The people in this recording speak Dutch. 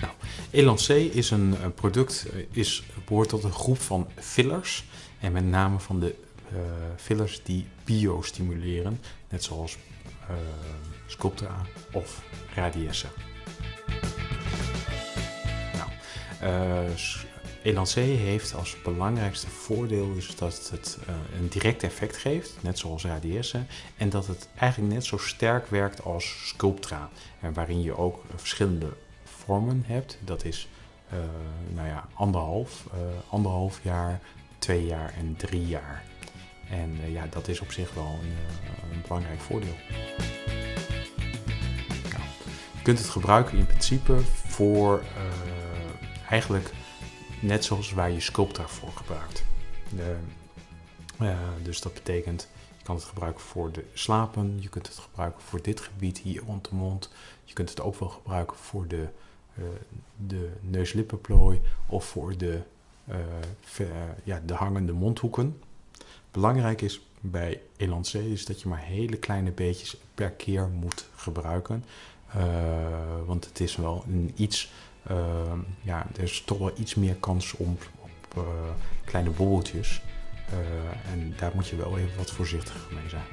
Nou, Elancé is een product, eh, is, behoort tot een groep van fillers. En met name van de uh, fillers die biostimuleren, net zoals uh, Sculptra of Radiesse. Nou, Elancé heeft als belangrijkste voordeel is dat het uh, een direct effect geeft, net zoals Radiesse, en dat het eigenlijk net zo sterk werkt als Sculptra, waarin je ook verschillende vormen hebt. Dat is uh, nou ja, anderhalf, anderhalf jaar, twee jaar en drie jaar. En ja, dat is op zich wel een, belangrijk voordeel. Nou, je kunt het gebruiken in principe voor eigenlijk net zoals waar je Sculptra voor gebruikt. dus dat betekent, je kan het gebruiken voor de slapen, je kunt het gebruiken voor dit gebied hier rond de mond. Je kunt het ook wel gebruiken voor de, de neuslippenplooi of voor de, ja, de hangende mondhoeken. Belangrijk is bij Elancé is dat je maar hele kleine beetjes per keer moet gebruiken. Uh, want het is wel een iets, uh, ja, er is toch wel iets meer kans om, op uh, kleine bobbeltjes. en daar moet je wel even wat voorzichtiger mee zijn.